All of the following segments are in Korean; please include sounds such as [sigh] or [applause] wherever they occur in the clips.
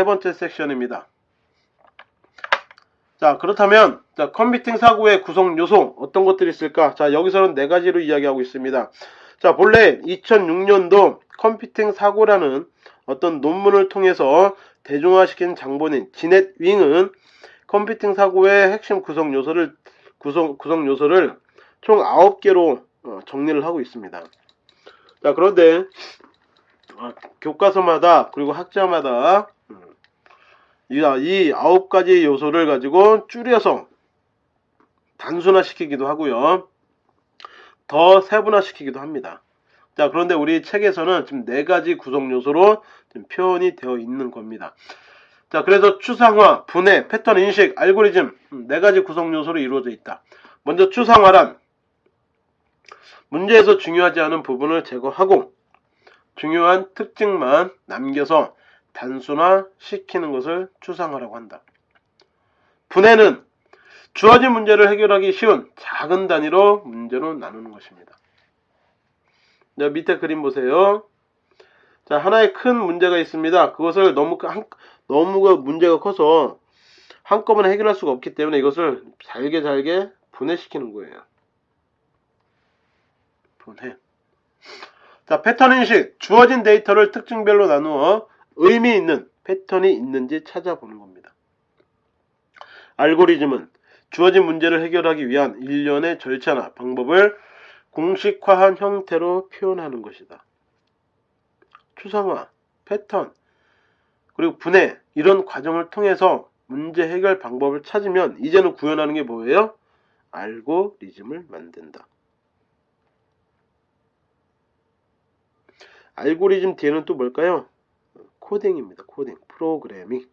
세 번째 섹션입니다. 자, 그렇다면, 자, 컴퓨팅 사고의 구성 요소, 어떤 것들이 있을까? 자, 여기서는 네 가지로 이야기하고 있습니다. 자, 본래 2006년도 컴퓨팅 사고라는 어떤 논문을 통해서 대중화시킨 장본인 지넷 윙은 컴퓨팅 사고의 핵심 구성 요소를, 구성, 구성 요소를 총 9개로 어, 정리를 하고 있습니다. 자, 그런데, 어, 교과서마다, 그리고 학자마다, 음, 이 아홉 가지 요소를 가지고 줄여서 단순화시키기도 하고요. 더 세분화시키기도 합니다. 자, 그런데 우리 책에서는 지금 네 가지 구성 요소로 표현이 되어 있는 겁니다. 자, 그래서 추상화, 분해, 패턴 인식, 알고리즘 음, 네 가지 구성 요소로 이루어져 있다. 먼저 추상화란 문제에서 중요하지 않은 부분을 제거하고 중요한 특징만 남겨서 단순화시키는 것을 추상화라고 한다. 분해는 주어진 문제를 해결하기 쉬운 작은 단위로 문제로 나누는 것입니다. 자, 밑에 그림 보세요. 자, 하나의 큰 문제가 있습니다. 그것을 너무, 한, 너무 문제가 커서 한꺼번에 해결할 수가 없기 때문에 이것을 잘게 잘게 분해시키는 거예요. 분해. 자, 패턴 인식. 주어진 데이터를 특징별로 나누어 의미 있는 패턴이 있는지 찾아보는 겁니다. 알고리즘은 주어진 문제를 해결하기 위한 일련의 절차나 방법을 공식화한 형태로 표현하는 것이다. 추상화, 패턴, 그리고 분해 이런 과정을 통해서 문제 해결 방법을 찾으면 이제는 구현하는 게 뭐예요? 알고리즘을 만든다. 알고리즘 뒤에는 또 뭘까요? 코딩입니다. 코딩, 프로그래밍.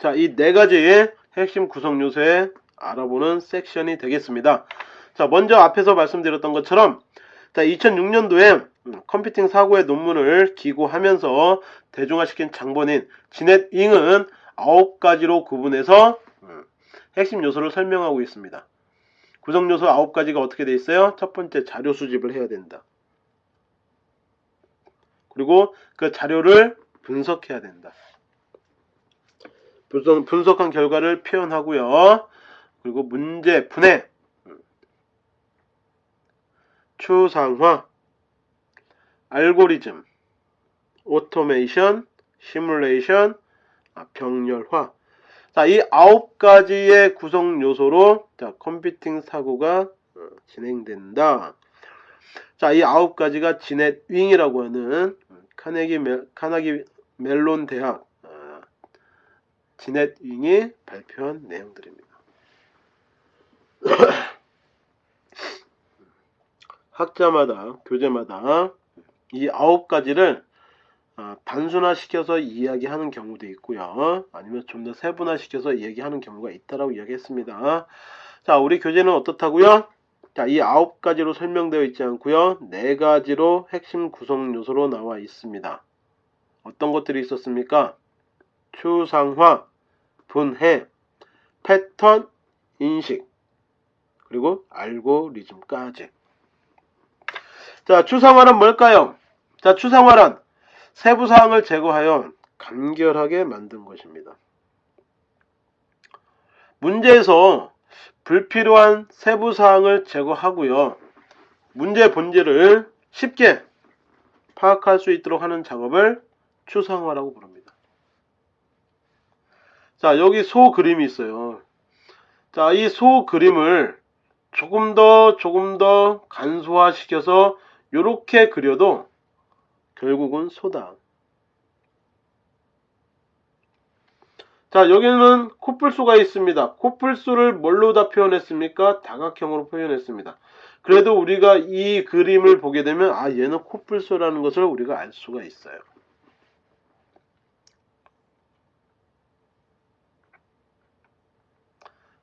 자, 이 네 가지의 핵심 구성 요소에 알아보는 섹션이 되겠습니다. 자, 먼저 앞에서 말씀드렸던 것처럼 자, 2006년도에 컴퓨팅 사고의 논문을 기고하면서 대중화시킨 장본인 지넷 잉은 9가지로 구분해서 음, 핵심 요소를 설명하고 있습니다. 구성 요소 9가지가 어떻게 돼 있어요? 첫 번째 자료 수집을 해야 된다. 그리고 그 자료를 분석해야 된다. 분석, 분석 한 결과를 표현하고요. 그리고 문제 분해, 추상화, 알고리즘, 오토메이션, 시뮬레이션, 아, 병렬화. 자, 이 아홉 가지의 구성 요소로 자, 컴퓨팅 사고가 어, 진행된다. 자, 이 아홉 가지가 지넷 윙이라고 하는 카네기 멜, 카나기 멜론 대학 어, 지넷 윙이 발표한 내용들입니다. [clears throat] 학자마다 교재마다 이 아홉 가지를 어, 단순화시켜서 이야기하는 경우도 있고요. 아니면 좀 더 세분화시켜서 이야기하는 경우가 있다라고 이야기했습니다. 자, 우리 교재는 어떻다고요? 자, 이 아홉 가지로 설명되어 있지 않고요. 네 가지로 핵심 구성 요소로 나와 있습니다. 어떤 것들이 있었습니까? 추상화, 분해, 패턴, 인식, 그리고 알고리즘까지. 자, 추상화란 뭘까요? 자, 추상화란 세부 사항을 제거하여 간결하게 만든 것입니다. 문제에서 불필요한 세부 사항을 제거하고요. 문제 본질을 쉽게 파악할 수 있도록 하는 작업을 추상화라고 부릅니다. 자, 여기 소 그림이 있어요. 자, 이 소 그림을 조금 더 조금 더 간소화시켜서 이렇게 그려도 결국은 소다. 자, 여기는 코뿔소가 있습니다. 코뿔소를 뭘로 다 표현했습니까? 다각형으로 표현했습니다. 그래도 우리가 이 그림을 보게 되면 아 얘는 코뿔소라는 것을 우리가 알 수가 있어요.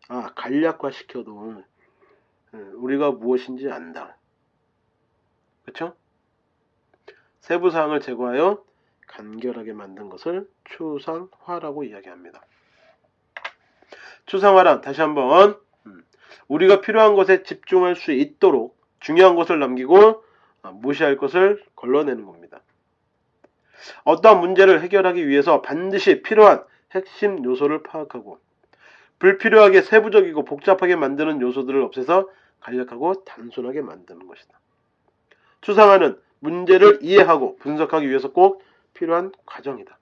아 간략화 시켜도 예, 우리가 무엇인지 안다. 그렇죠? 세부사항을 제거하여 간결하게 만든 것을 추상화라고 이야기합니다. 추상화란 다시 한번 음, 우리가 필요한 것에 집중할 수 있도록 중요한 것을 남기고 아, 무시할 것을 걸러내는 겁니다. 어떠한 문제를 해결하기 위해서 반드시 필요한 핵심 요소를 파악하고 불필요하게 세부적이고 복잡하게 만드는 요소들을 없애서 간략하고 단순하게 만드는 것이다. 추상화는 문제를 이해하고 분석하기 위해서 꼭 필요한 과정이다.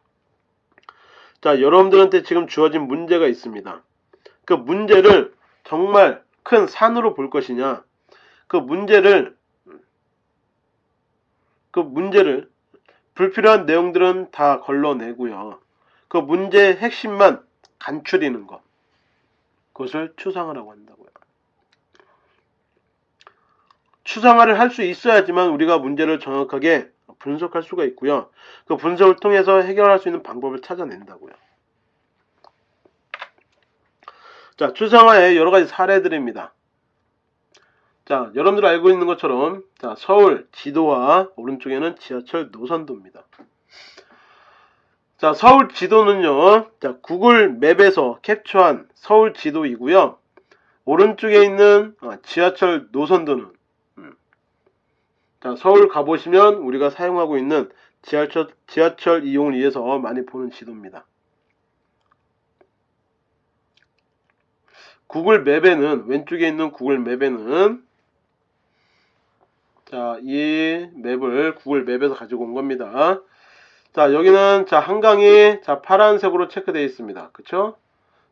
자, 여러분들한테 지금 주어진 문제가 있습니다. 그 문제를 정말 큰 산으로 볼 것이냐, 그 문제를, 그 문제를 불필요한 내용들은 다 걸러내고요. 그 문제의 핵심만 간추리는 것. 그것을 추상화라고 한다고요. 추상화를 할 수 있어야지만 우리가 문제를 정확하게 분석할 수가 있고요. 그 분석을 통해서 해결할 수 있는 방법을 찾아낸다고요. 자, 추상화의 여러 가지 사례들입니다. 자, 여러분들 알고 있는 것처럼 자, 서울 지도와 오른쪽에는 지하철 노선도입니다. 자, 서울 지도는요. 자, 구글 맵에서 캡처한 서울 지도이고요. 오른쪽에 있는 어, 지하철 노선도는 음. 자, 서울 가보시면 우리가 사용하고 있는 지하철, 지하철 이용을 위해서 많이 보는 지도입니다. 구글 맵에는 왼쪽에 있는 구글 맵에는 자, 이 맵을 구글 맵에서 가지고 온 겁니다. 자, 여기는 자, 한강이 자, 파란색으로 체크되어 있습니다. 그쵸?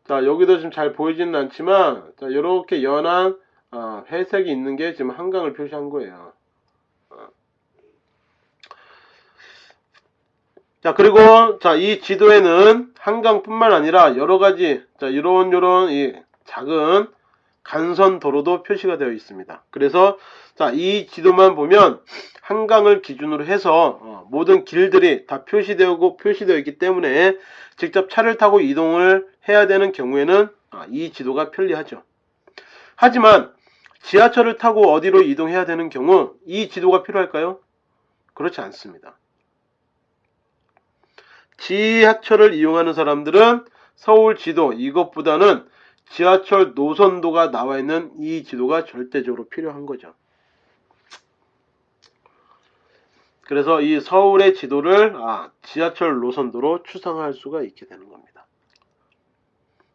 자, 여기도 지금 잘 보이지는 않지만 자, 이렇게 연한 어, 회색이 있는 게 지금 한강을 표시한 거예요. 자, 그리고 자, 이 지도에는 한강뿐만 아니라 여러 가지 자, 이런 요런 이 작은 간선 도로도 표시가 되어 있습니다. 그래서 자, 이 지도만 보면 한강을 기준으로 해서 어, 모든 길들이 다 표시되고 표시되어 있기 때문에 직접 차를 타고 이동을 해야 되는 경우에는 아, 이 지도가 편리하죠. 하지만 지하철을 타고 어디로 이동해야 되는 경우 이 지도가 필요할까요? 그렇지 않습니다. 지하철을 이용하는 사람들은 서울 지도 이것보다는 지하철 노선도가 나와 있는 이 지도가 절대적으로 필요한 거죠. 그래서 이 서울의 지도를 아, 지하철 노선도로 추상화할 수가 있게 되는 겁니다.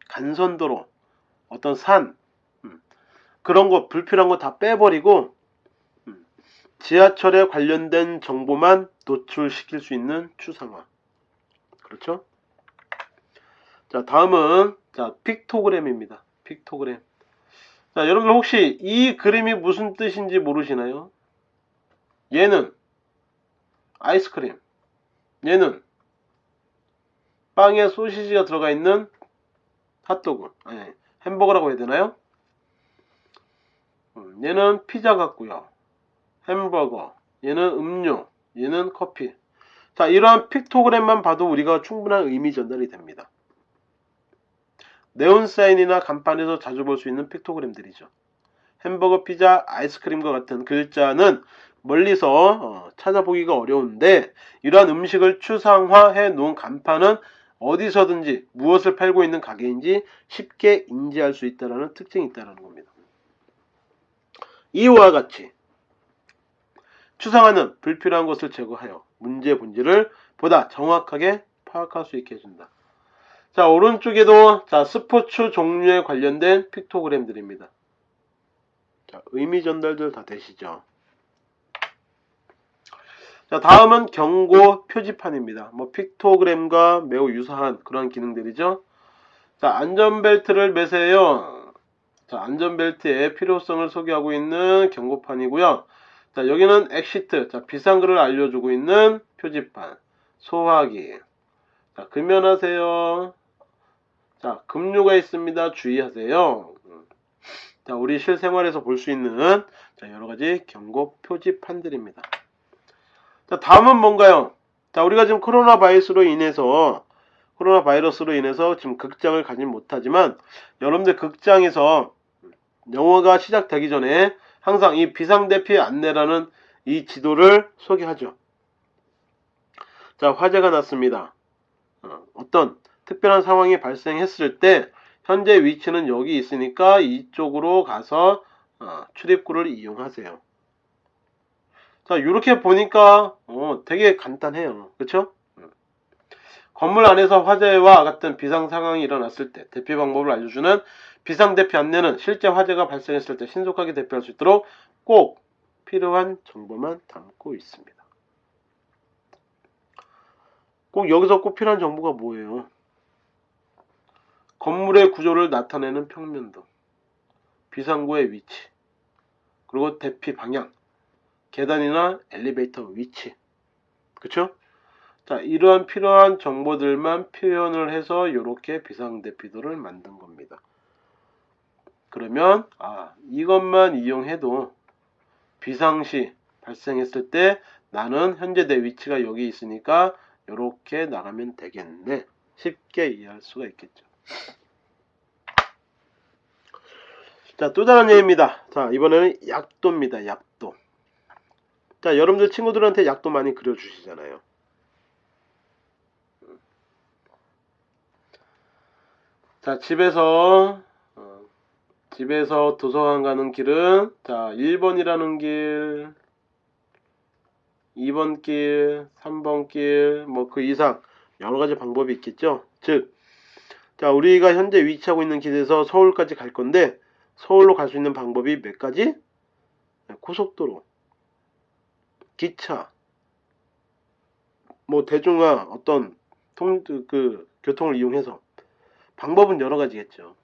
간선도로 어떤 산 음, 그런 거 불필요한 거 다 빼버리고 음, 지하철에 관련된 정보만 노출시킬 수 있는 추상화. 그렇죠? 자 다음은 자 픽토그램입니다. 픽토그램. 자 여러분들 혹시 이 그림이 무슨 뜻인지 모르시나요? 얘는 아이스크림. 얘는 빵에 소시지가 들어가 있는 핫도그. 아니, 햄버거라고 해야 되나요? 음, 얘는 피자 같고요. 햄버거. 얘는 음료. 얘는 커피. 자, 이러한 픽토그램만 봐도 우리가 충분한 의미 전달이 됩니다. 네온사인이나 간판에서 자주 볼 수 있는 픽토그램들이죠. 햄버거, 피자, 아이스크림과 같은 글자는 멀리서 어, 찾아보기가 어려운데 이러한 음식을 추상화해 놓은 간판은 어디서든지 무엇을 팔고 있는 가게인지 쉽게 인지할 수 있다는 특징이 있다는 겁니다. 이와 같이 추상화는 불필요한 것을 제거하여 문제 본질을 보다 정확하게 파악할 수 있게 해준다. 자 오른쪽에도 자 스포츠 종류에 관련된 픽토그램들입니다. 자 의미 전달들 다 되시죠? 자, 다음은 경고 표지판입니다. 뭐 픽토그램과 매우 유사한 그런 기능들이죠. 자, 안전벨트를 매세요. 자, 안전벨트의 필요성을 소개하고 있는 경고판이고요. 자, 여기는 exit, 자, 비상구를 알려주고 있는 표지판. 소화기. 자, 금연하세요. 자, 급료가 있습니다. 주의하세요. 자, 우리 실생활에서 볼 수 있는 자, 여러 가지 경고 표지판들입니다. 자, 다음은 뭔가요? 자, 우리가 지금 코로나 바이러스로 인해서 코로나 바이러스로 인해서 지금 극장을 가지 못하지만 여러분들 극장에서 영화가 시작되기 전에 항상 이 비상대피 안내라는 이 지도를 소개하죠. 자, 화재가 났습니다. 어, 어떤 특별한 상황이 발생했을 때 현재 위치는 여기 있으니까 이쪽으로 가서 어, 출입구를 이용하세요. 자, 이렇게 보니까 어, 되게 간단해요. 그렇죠? 건물 안에서 화재와 같은 비상 상황이 일어났을 때 대피 방법을 알려주는 비상 대피 안내는 실제 화재가 발생했을 때 신속하게 대피할 수 있도록 꼭 필요한 정보만 담고 있습니다. 꼭 여기서 꼭 필요한 정보가 뭐예요? 건물의 구조를 나타내는 평면도, 비상구의 위치, 그리고 대피 방향, 계단이나 엘리베이터 위치. 그쵸? 자, 이러한 필요한 정보들만 표현을 해서 이렇게 비상대피도를 만든 겁니다. 그러면, 아, 이것만 이용해도 비상시 발생했을 때 나는 현재 내 위치가 여기 있으니까 이렇게 나가면 되겠네. 쉽게 이해할 수가 있겠죠. 자, 또 다른 예입니다. 자, 이번에는 약도입니다. 약도. 자, 여러분들 친구들한테 약도 많이 그려주시잖아요. 자, 집에서, 어, 집에서 도서관 가는 길은, 자, 1번이라는 길, 2번 길, 3번 길, 뭐 그 이상 여러 가지 방법이 있겠죠. 즉, 자, 우리가 현재 위치하고 있는 길에서 서울까지 갈 건데, 서울로 갈 수 있는 방법이 몇 가지? 네, 고속도로, 기차, 뭐 대중화 어떤 통, 그, 교통을 이용해서 방법은 여러 가지겠죠.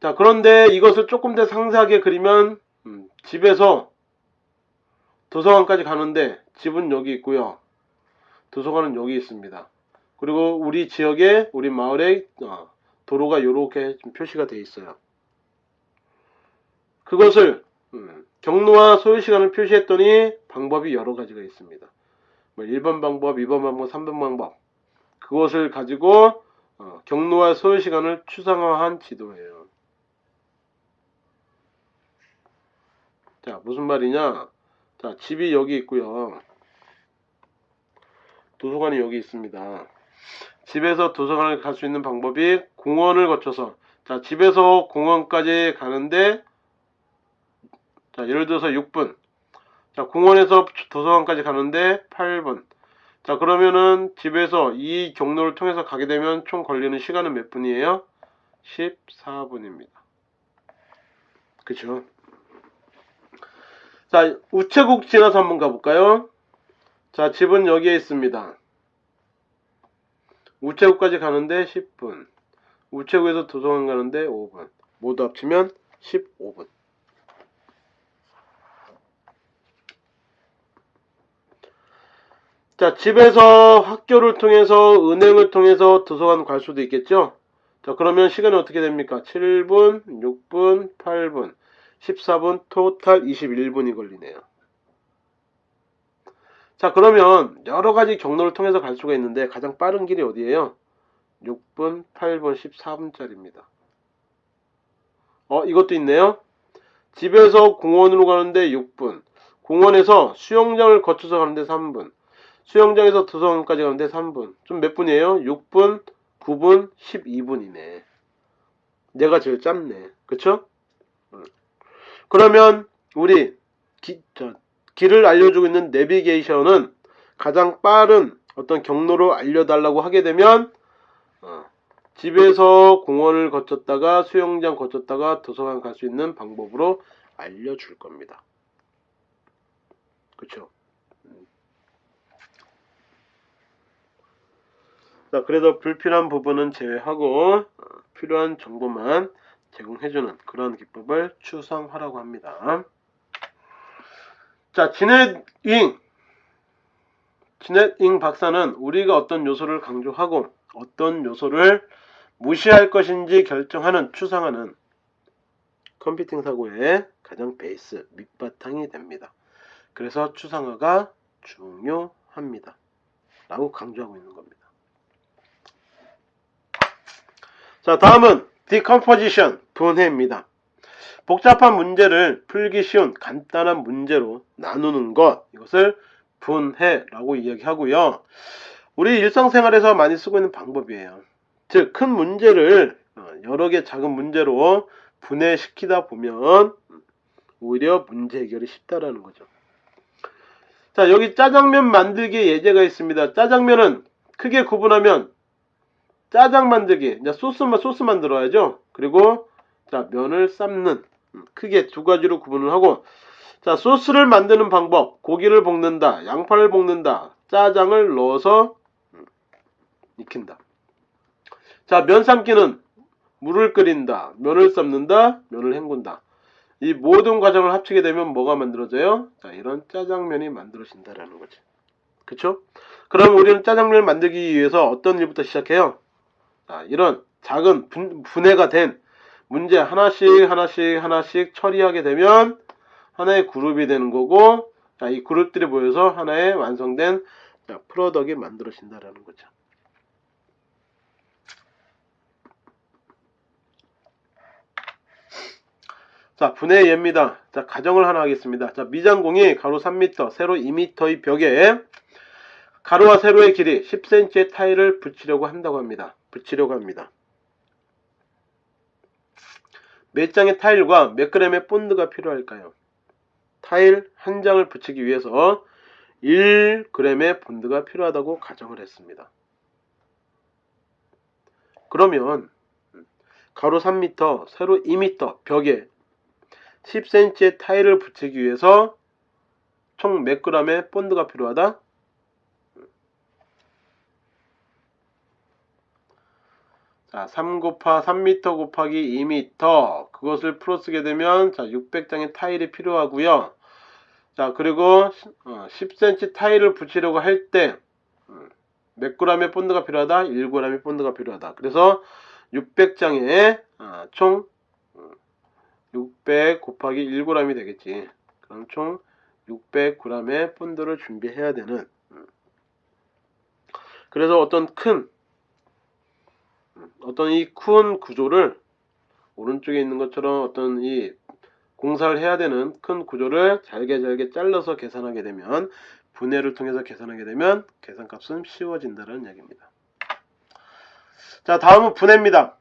자, 그런데 이것을 조금 더 상세하게 그리면 음, 집에서 도서관까지 가는데 집은 여기 있고요. 도서관은 여기 있습니다. 그리고 우리 지역에 우리 마을에 어, 도로가 이렇게 표시가 되어 있어요. 그것을 음, 경로와 소요 시간을 표시했더니 방법이 여러 가지가 있습니다. 뭐 1번 방법, 2번 방법, 3번 방법 그것을 가지고 어, 경로와 소요 시간을 추상화한 지도예요. 자 무슨 말이냐? 자 집이 여기 있고요. 도서관이 여기 있습니다. 집에서 도서관을 갈 수 있는 방법이 공원을 거쳐서 자 집에서 공원까지 가는데 자 예를 들어서 6분 자 공원에서 도서관까지 가는데 8분 자 그러면은 집에서 이 경로를 통해서 가게 되면 총 걸리는 시간은 몇 분이에요? 14분입니다. 그쵸? 자 우체국 지나서 한번 가볼까요? 자 집은 여기에 있습니다. 우체국까지 가는데 10분. 우체국에서 도서관 가는데 5분. 모두 합치면 15분. 자, 집에서 학교를 통해서 은행을 통해서 도서관 갈 수도 있겠죠? 자, 그러면 시간이 어떻게 됩니까? 7분, 6분, 8분, 14분, 토탈 21분이 걸리네요. 자, 그러면 여러 가지 경로를 통해서 갈 수가 있는데 가장 빠른 길이 어디예요? 6분, 8분, 14분짜리입니다. 어, 이것도 있네요. 집에서 공원으로 가는데 6분, 공원에서 수영장을 거쳐서 가는데 3분, 수영장에서 도서관까지 가는데 3분. 좀 몇 분이에요? 6분, 9분, 12분이네. 내가 제일 짧네. 그쵸? 음. 그러면 우리 기, 저, 길을 알려주고 있는 내비게이션은 가장 빠른 어떤 경로로 알려달라고 하게 되면 어, 집에서 공원을 거쳤다가 수영장 거쳤다가 도서관 갈 수 있는 방법으로 알려줄 겁니다. 그쵸? 자, 그래서 불필요한 부분은 제외하고 어, 필요한 정보만 제공해주는 그런 기법을 추상화라고 합니다. 자, 지넷잉. 지넷잉 박사는 우리가 어떤 요소를 강조하고 어떤 요소를 무시할 것인지 결정하는 추상화는 컴퓨팅 사고의 가장 베이스, 밑바탕이 됩니다. 그래서 추상화가 중요합니다. 라고 강조하고 있는 겁니다. 자, 다음은 decomposition, 분해입니다. 복잡한 문제를 풀기 쉬운 간단한 문제로 나누는 것, 이것을 분해라고 이야기하고요. 우리 일상생활에서 많이 쓰고 있는 방법이에요. 즉, 큰 문제를 어, 여러 개 작은 문제로 분해시키다 보면 오히려 문제 해결이 쉽다라는 거죠. 자, 여기 짜장면 만들기 예제가 있습니다. 짜장면은 크게 구분하면 짜장 만들기. 이제 소스만 소스 만들어야죠. 그리고 자, 면을 삶는 음, 크게 두 가지로 구분을 하고 자, 소스를 만드는 방법. 고기를 볶는다. 양파를 볶는다. 짜장을 넣어서 음, 익힌다. 자, 면 삶기는 물을 끓인다. 면을 삶는다. 면을 헹군다. 이 모든 과정을 합치게 되면 뭐가 만들어져요? 자, 이런 짜장면이 만들어진다라는 거지. 그쵸? 그럼 우리는 짜장면을 만들기 위해서 어떤 일부터 시작해요? 자, 이런 작은 분, 분해가 된 문제 하나씩 하나씩 하나씩 처리하게 되면 하나의 그룹이 되는 거고 자, 이 그룹들이 모여서 하나의 완성된 자, 프로덕이 만들어진다라는 거죠. 자, 분해 예입니다. 자, 가정을 하나 하겠습니다. 자, 미장공이 가로 3m, 세로 2m의 벽에 가로와 세로의 길이 10cm의 타일을 붙이려고 한다고 합니다. 붙이려고 합니다. 몇 장의 타일과 몇 그램의 본드가 필요할까요? 타일 한 장을 붙이기 위해서 1g의 본드가 필요하다고 가정을 했습니다. 그러면 가로 3m, 세로 2m 벽에 10cm의 타일을 붙이기 위해서 총몇 g의 본드가 필요하다? 자, 3 곱하 3m 곱하기 2m 그것을 풀어 쓰게 되면 자, 600장의 타일이 필요하고요. 자, 그리고 10cm 어, 타일을 붙이려고 할 때몇 g의 본드가 필요하다? 1g의 본드가 필요하다. 그래서 600장에 어, 총600 곱하기 1g이 되겠지. 그럼 총 600g의 본드를 준비해야 되는 그래서 어떤 큰 어떤 이 큰 구조를 오른쪽에 있는 것처럼 어떤 이 공사를 해야 되는 큰 구조를 잘게 잘게 잘라서 계산하게 되면 분해를 통해서 계산하게 되면 계산값은 쉬워진다는 이야기입니다. 자 다음은 분해입니다.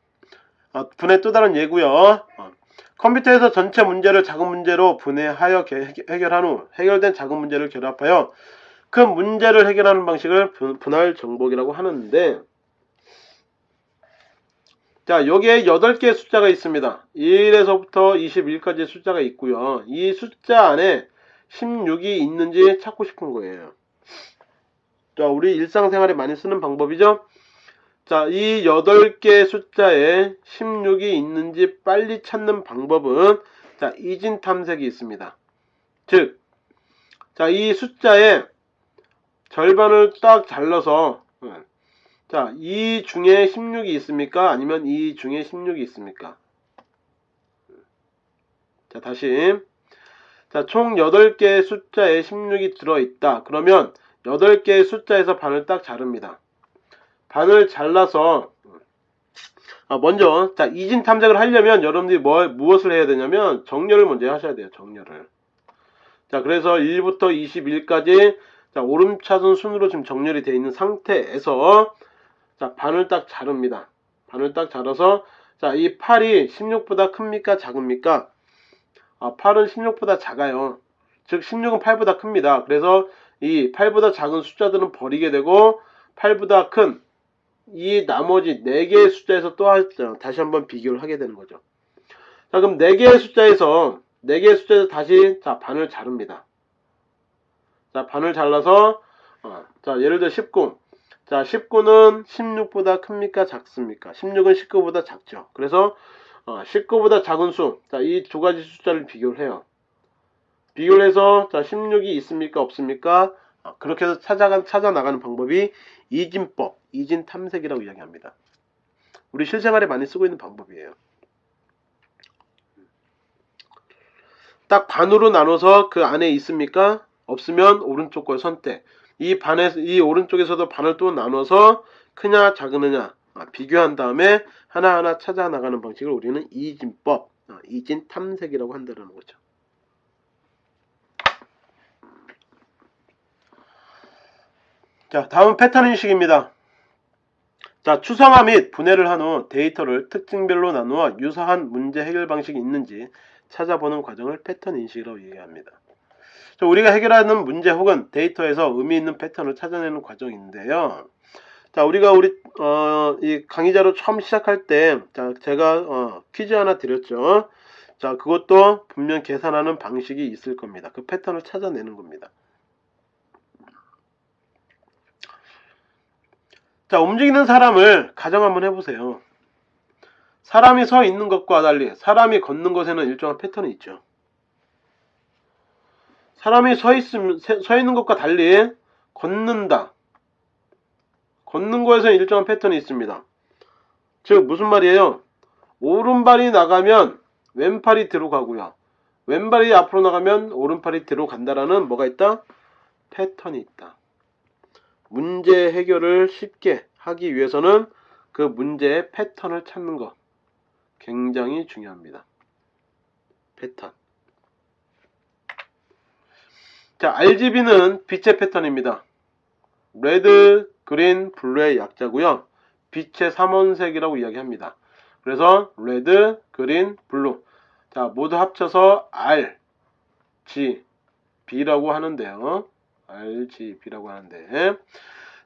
어, 분해 또 다른 예고요. 어, 컴퓨터에서 전체 문제를 작은 문제로 분해하여 해결한 후 해결된 작은 문제를 결합하여 큰 문제를 해결하는 방식을 분할 정복이라고 하는데 자 여기에 8개의 숫자가 있습니다. 1에서부터 21까지 숫자가 있고요. 이 숫자 안에 16이 있는지 찾고 싶은 거예요. 자 우리 일상생활에 많이 쓰는 방법이죠? 자, 이 8개 숫자에 16이 있는지 빨리 찾는 방법은 자, 이진 탐색이 있습니다. 즉, 자, 이 숫자의 절반을 딱 잘라서 자, 이 중에 16이 있습니까? 아니면 이 중에 16이 있습니까? 자, 다시. 자, 총 8개의 숫자에 16이 들어있다. 그러면 8개의 숫자에서 반을 딱 자릅니다. 반을 잘라서 아, 먼저 자 이진 탐색을 하려면 여러분들이 뭐, 무엇을 해야 되냐면 정렬을 먼저 하셔야 돼요 정렬을 자 그래서 1부터 21까지 자 오름차순 순으로 지금 정렬이 되어 있는 상태에서 자 반을 딱 자릅니다 반을 딱 자라서 자 이 8이 16보다 큽니까 작습니까 아 8은 16보다 작아요 즉 16은 8보다 큽니다 그래서 이 8보다 작은 숫자들은 버리게 되고 8보다 큰 이 나머지 4개의 숫자에서 또 다시 한번 비교를 하게 되는 거죠. 자, 그럼 4개의 숫자에서 4개의 숫자에서 다시 자, 반을 자릅니다. 자, 반을 잘라서 어, 자, 예를 들어 19. 자, 19는 16보다 큽니까? 작습니까? 16은 19보다 작죠. 그래서 어, 19보다 작은 수. 자, 이두 가지 숫자를 비교를 해요. 비교를 해서 자, 16이 있습니까? 없습니까? 어, 그렇게 해서 찾아, 찾아 나가는 방법이 이진법, 이진 탐색이라고 이야기합니다. 우리 실생활에 많이 쓰고 있는 방법이에요. 딱 반으로 나눠서 그 안에 있습니까? 없으면 오른쪽 걸 선택. 이 반에 이 오른쪽에서도 반을 또 나눠서 크냐 작으느냐 아, 비교한 다음에 하나하나 찾아 나가는 방식을 우리는 이진법, 아, 이진 탐색이라고 한다는 거죠. 자, 다음 패턴 인식입니다. 자, 추상화 및 분해를 한 후 데이터를 특징별로 나누어 유사한 문제 해결 방식이 있는지 찾아보는 과정을 패턴 인식이라고 얘기합니다. 자, 우리가 해결하는 문제 혹은 데이터에서 의미 있는 패턴을 찾아내는 과정인데요. 자, 우리가 우리 어, 이 강의자로 처음 시작할 때, 자, 제가 어, 퀴즈 하나 드렸죠. 자, 그것도 분명 계산하는 방식이 있을 겁니다. 그 패턴을 찾아내는 겁니다. 자, 움직이는 사람을 가정 한번 해보세요. 사람이 서 있는 것과 달리 사람이 걷는 것에는 일정한 패턴이 있죠. 사람이 서, 있음, 서 있는 것과 달리 걷는다. 걷는 거에서는 일정한 패턴이 있습니다. 즉 무슨 말이에요? 오른발이 나가면 왼팔이 뒤로 가고요. 왼발이 앞으로 나가면 오른팔이 뒤로 간다라는 뭐가 있다? 패턴이 있다. 문제 해결을 쉽게 하기 위해서는 그 문제의 패턴을 찾는 것 굉장히 중요합니다. 패턴. 자, RGB는 빛의 패턴입니다. red, green, blue의 약자고요. 빛의 삼원색이라고 이야기합니다. 그래서 red, green, blue. 자, 모두 합쳐서 R, G, B라고 하는데요. RGB라고 하는데.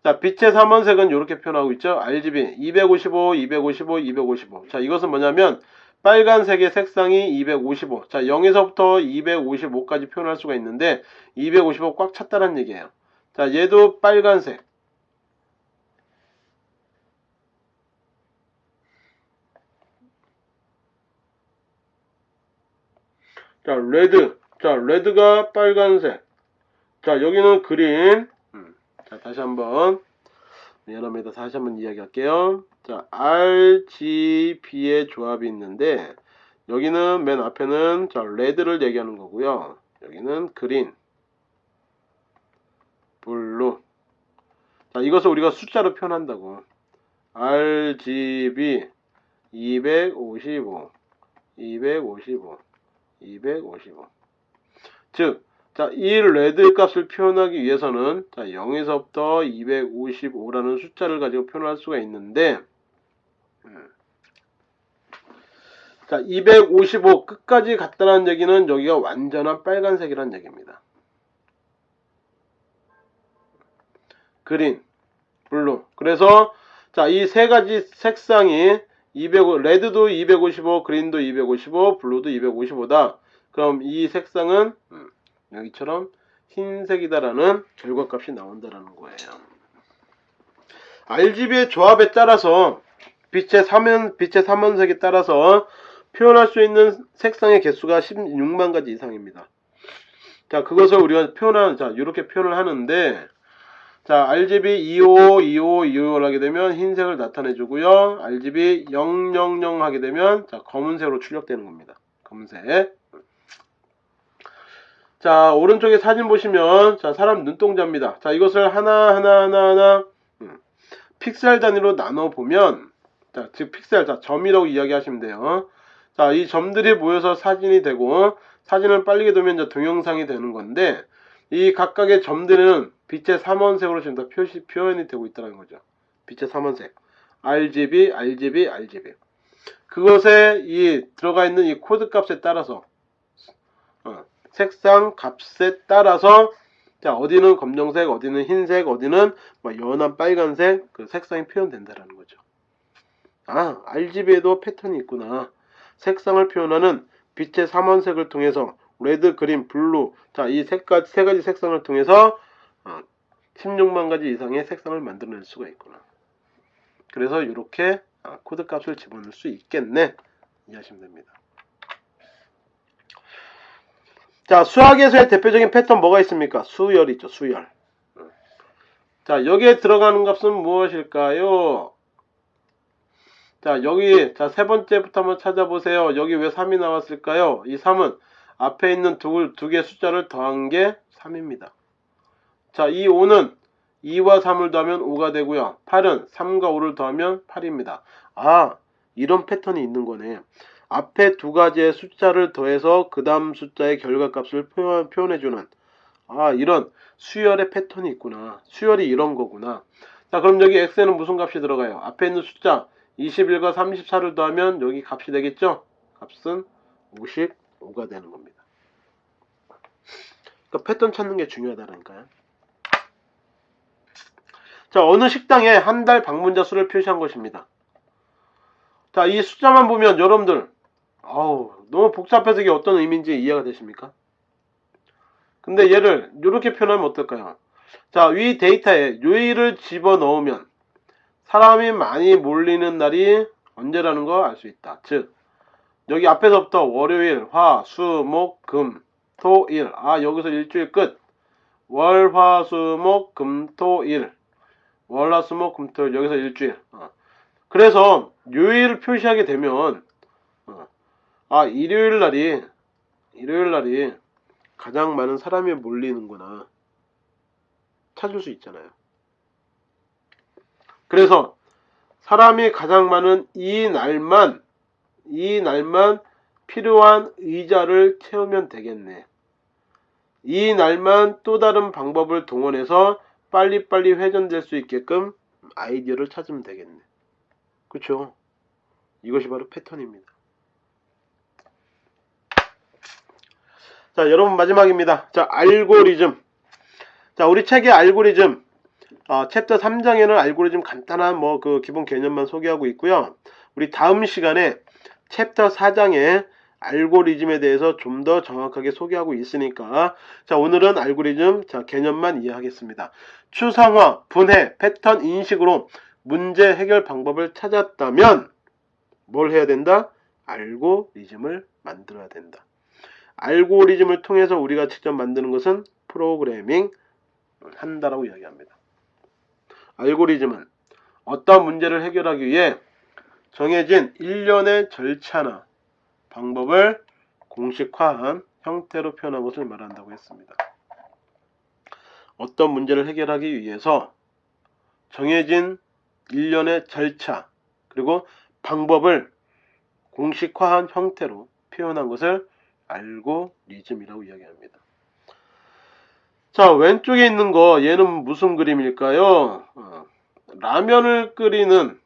자, 빛의 삼원색은 이렇게 표현하고 있죠. RGB 255, 255, 255. 자, 이것은 뭐냐면 빨간색의 색상이 255. 자, 0에서부터 255까지 표현할 수가 있는데 255 꽉 찼다는 얘기예요. 자, 얘도 빨간색. 자, 레드. 자, 레드가 빨간색. 자, 여기는 green. 음, 자, 다시 한번. 미안합니다. 다시 한번 이야기할게요. 자, RGB의 조합이 있는데, 여기는 맨 앞에는, 자, red를 얘기하는 거고요. 여기는 green. blue. 자, 이것을 우리가 숫자로 표현한다고. RGB 255, 255, 255. 즉, 자, 이 red 값을 표현하기 위해서는 자, 0에서부터 255라는 숫자를 가지고 표현할 수가 있는데 음. 자, 255 끝까지 갔다는 얘기는 여기가 완전한 빨간색이라는 얘기입니다. green, blue. 그래서 자, 이 세 가지 색상이 205, 레드도 255, 그린도 255, 블루도 255다. 그럼 이 색상은 음, 여기처럼 흰색이다라는 결과값이 나온다라는 거예요. RGB의 조합에 따라서 빛의 삼원, 빛의 삼원색에 따라서 표현할 수 있는 색상의 개수가 16만 가지 이상입니다. 자, 그것을 우리가 표현하는, 자, 이렇게 표현을 하는데, 자, RGB 25, 25, 25를 하게 되면 흰색을 나타내 주고요. RGB 000 하게 되면, 자, 검은색으로 출력되는 겁니다. 검은색. 자, 오른쪽에 사진 보시면, 자, 사람 눈동자입니다. 자, 이것을 하나, 하나, 하나, 하나, 음, 픽셀 단위로 나눠 보면, 자, 즉, 픽셀, 자, 점이라고 이야기하시면 돼요. 자, 이 점들이 모여서 사진이 되고, 사진을 빨리게 두면 이제 동영상이 되는 건데, 이 각각의 점들은 빛의 삼원색으로 지금 다 표시, 표현이 되고 있다는 거죠. 빛의 삼원색. RGB, RGB, RGB. 그것에 이 들어가 있는 이 코드 값에 따라서, 어, 색상 값에 따라서 자 어디는 검정색, 어디는 흰색, 어디는 뭐 연한 빨간색 그 색상이 표현된다라는 거죠. 아 RGB에도 패턴이 있구나. 색상을 표현하는 빛의 삼원색을 통해서 red, green, blue 자 이 세 가지, 세 가지 색상을 통해서 어, 16만 가지 이상의 색상을 만들어낼 수가 있구나. 그래서 이렇게 아, 코드 값을 집어넣을 수 있겠네 이해하시면 됩니다. 자, 수학에서의 대표적인 패턴 뭐가 있습니까? 수열 있죠, 수열. 자, 여기에 들어가는 값은 무엇일까요? 자, 여기, 자, 세 번째부터 한번 찾아보세요. 여기 왜 3이 나왔을까요? 이 3은 앞에 있는 두, 두 개 숫자를 더한 게 3입니다. 자, 이 5는 2와 3을 더하면 5가 되고요. 8은 3과 5를 더하면 8입니다. 아, 이런 패턴이 있는 거네. 앞에 두 가지의 숫자를 더해서 그 다음 숫자의 결과값을 표현, 표현해주는 아 이런 수열의 패턴이 있구나 수열이 이런 거구나 자 그럼 여기 x에는 무슨 값이 들어가요 앞에 있는 숫자 21과 34를 더하면 여기 값이 되겠죠 값은 55가 되는 겁니다 그러니까 패턴 찾는 게 중요하다니까요. 자, 어느 식당에 한 달 방문자 수를 표시한 것입니다. 자, 이 숫자만 보면 여러분들, 아우, 너무 복잡해서 이게 어떤 의미인지 이해가 되십니까? 근데 얘를 이렇게 표현하면 어떨까요? 자, 위 데이터에 요일을 집어넣으면 사람이 많이 몰리는 날이 언제라는 거알수 있다. 즉, 여기 앞에서부터 월요일, 화, 수, 목, 금, 토, 일. 아, 여기서 일주일 끝. 월, 화, 수, 목, 금, 토, 일. 월, 화, 수, 목, 금, 토, 일. 여기서 일주일. 어. 그래서 요일을 표시하게 되면 어. 아, 일요일 날이 일요일 날이 가장 많은 사람이 몰리는구나. 찾을 수 있잖아요. 그래서 사람이 가장 많은 이 날만 이 날만 필요한 의자를 채우면 되겠네. 이 날만 또 다른 방법을 동원해서 빨리빨리 회전될 수 있게끔 아이디어를 찾으면 되겠네. 그쵸? 이것이 바로 패턴입니다. 자, 여러분 마지막입니다. 자, 알고리즘. 자, 우리 책의 알고리즘. 어, 챕터 3장에는 알고리즘 간단한 뭐 그 기본 개념만 소개하고 있고요. 우리 다음 시간에 챕터 4장에 알고리즘에 대해서 좀 더 정확하게 소개하고 있으니까 자 오늘은 알고리즘 자 개념만 이해하겠습니다. 추상화, 분해, 패턴 인식으로 문제 해결 방법을 찾았다면 뭘 해야 된다? 알고리즘을 만들어야 된다. 알고리즘을 통해서 우리가 직접 만드는 것은 프로그래밍 한다라고 이야기합니다. 알고리즘은 어떤 문제를 해결하기 위해 정해진 일련의 절차나 방법을 공식화한 형태로 표현한 것을 말한다고 했습니다. 어떤 문제를 해결하기 위해서 정해진 일련의 절차 그리고 방법을 공식화한 형태로 표현한 것을 알고리즘이라고 이야기합니다. 자 왼쪽에 있는 거 얘는 무슨 그림일까요? 어, 라면을 끓이는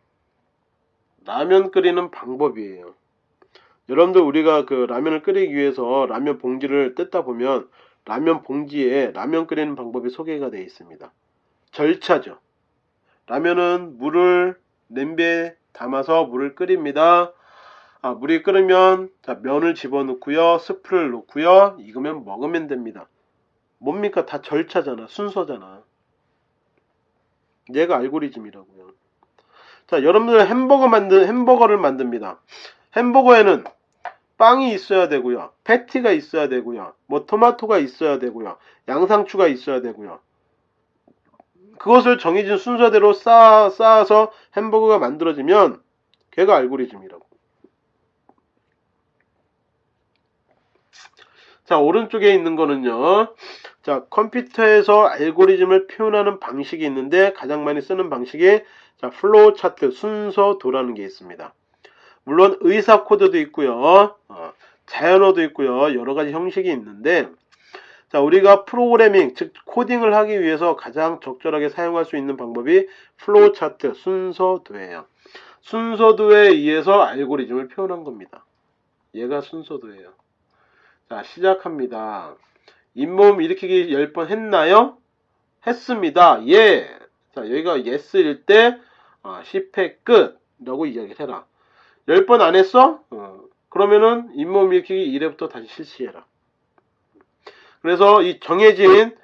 라면 끓이는 방법이에요. 여러분들 우리가 그 라면을 끓이기 위해서 라면 봉지를 뜯다 보면 라면 봉지에 라면 끓이는 방법이 소개가 되어 있습니다. 절차죠. 라면은 물을 냄비에 담아서 물을 끓입니다. 아, 물이 끓으면 자, 면을 집어넣고요. 스프를 넣고요. 익으면 먹으면 됩니다. 뭡니까? 다 절차잖아. 순서잖아. 얘가 알고리즘이라고요. 자, 여러분들 햄버거 만든 햄버거를 만듭니다. 햄버거에는 빵이 있어야 되고요. 패티가 있어야 되고요. 뭐 토마토가 있어야 되고요. 양상추가 있어야 되고요. 그것을 정해진 순서대로 쌓아, 쌓아서 햄버거가 만들어지면 걔가 알고리즘이라고. 자, 오른쪽에 있는 거는요. 자, 컴퓨터에서 알고리즘을 표현하는 방식이 있는데 가장 많이 쓰는 방식이 자, 플로우 차트 순서도라는 게 있습니다. 물론 의사 코드도 있고요. 어, 자연어도 있고요. 여러 가지 형식이 있는데 자, 우리가 프로그래밍, 즉 코딩을 하기 위해서 가장 적절하게 사용할 수 있는 방법이 플로우 차트 순서도예요. 순서도에 의해서 알고리즘을 표현한 겁니다. 얘가 순서도예요. 자, 시작합니다. 윗몸 일으키기 10번 했나요? 했습니다. 예. 자, 여기가 yes일 때 어, 10회 끝 라고 이야기를 해라. 10번 안 했어? 어, 그러면은 윗몸 일으키기 1회부터 다시 실시해라. 그래서 이 정해진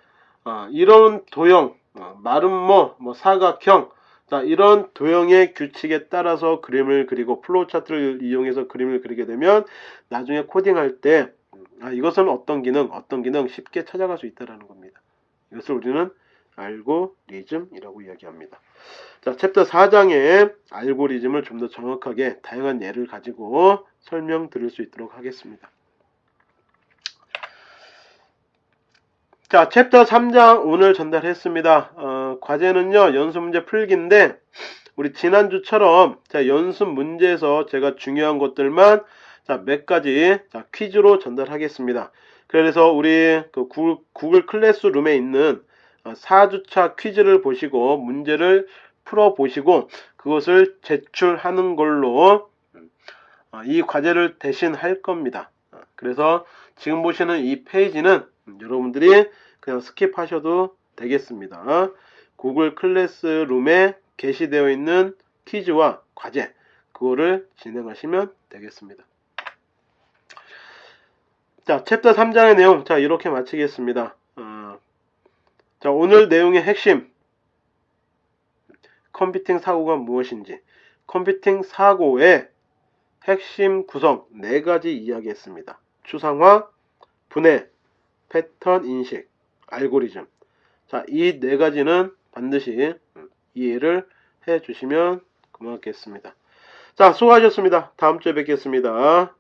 어, 이런 도형, 어, 마름모, 뭐 사각형, 자 이런 도형의 규칙에 따라서 그림을 그리고 플로우 차트를 이용해서 그림을 그리게 되면 나중에 코딩할 때 아, 이것은 어떤 기능, 어떤 기능 쉽게 찾아갈 수 있다는 겁니다. 이것을 우리는 알고리즘이라고 이야기합니다. 자, 챕터 4장의 알고리즘을 좀 더 정확하게 다양한 예를 가지고 설명드릴 수 있도록 하겠습니다. 자, 챕터 3장 오늘 전달했습니다. 어, 과제는요, 연습 문제 풀기인데, 우리 지난주처럼 자, 연습 문제에서 제가 중요한 것들만 자, 몇 가지 자, 퀴즈로 전달하겠습니다. 그래서 우리 그 구글, 클래스룸에 있는 4주차 어, 퀴즈를 보시고 문제를 풀어 보시고 그것을 제출하는 걸로 어, 이 과제를 대신 할 겁니다. 어, 그래서 지금 보시는 이 페이지는 음, 여러분들이 그냥 skip하셔도 되겠습니다. 구글 클래스룸에 게시되어 있는 퀴즈와 과제 그거를 진행하시면 되겠습니다. 자, 챕터 3장의 내용 자 이렇게 마치겠습니다. 어, 자 오늘 내용의 핵심 컴퓨팅 사고가 무엇인지 컴퓨팅 사고의 핵심 구성 네 가지 이야기했습니다. 추상화, 분해, 패턴 인식, 알고리즘. 자, 이 네 가지는 반드시 이해를 해 주시면 고맙겠습니다. 자, 수고하셨습니다. 다음 주에 뵙겠습니다.